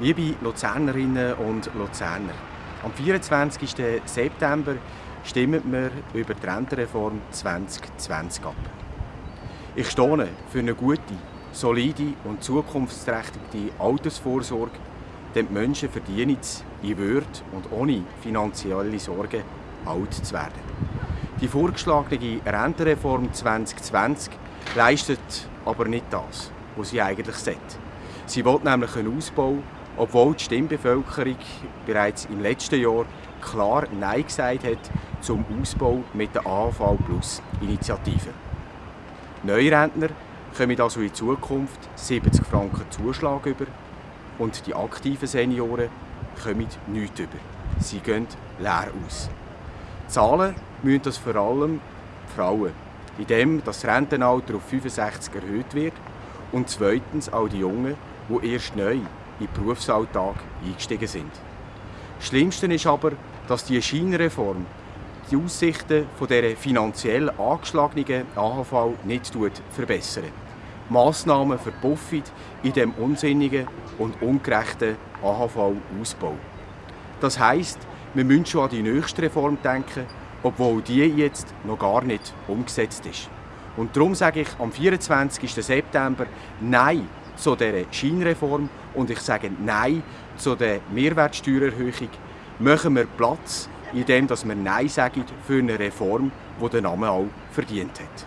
Liebe Luzernerinnen und Luzerner, am 24. September stimmen wir über die Rentenreform 2020 ab. Ich stehe für eine gute, solide und zukunftsträchtige Altersvorsorge, denn die Menschen verdienen es, in Würde und ohne finanzielle Sorgen alt zu werden. Die vorgeschlagene Rentenreform 2020 leistet aber nicht das, was sie eigentlich sollte. Sie will nämlich einen Ausbau obwohl die Stimmbevölkerung bereits im letzten Jahr klar Nein gesagt hat zum Ausbau mit der AHV Plus Initiative. Neurentner kommen also in Zukunft 70 Franken Zuschlag über und die aktiven Senioren kommen nichts über. Sie gehen leer aus. Zahlen müssen das vor allem die Frauen, indem das Rentenalter auf 65 erhöht wird und zweitens auch die Jungen, die erst neu in den Berufsalltag eingestiegen sind. Das Schlimmste ist aber, dass die Scheinreform die Aussichten von dieser finanziell angeschlagenen AHV nicht verbessert. Massnahmen verpuffen in dem unsinnigen und ungerechten AHV-Ausbau. Das heisst, wir müssen schon an die nächste Reform denken, obwohl die jetzt noch gar nicht umgesetzt ist. Und darum sage ich am 24. September Nein zu dieser Scheinreform und ich sage Nein zu der Mehrwertsteuererhöhung. Machen wir Platz, indem wir Nein sagen für eine Reform, die den Namen auch verdient hat.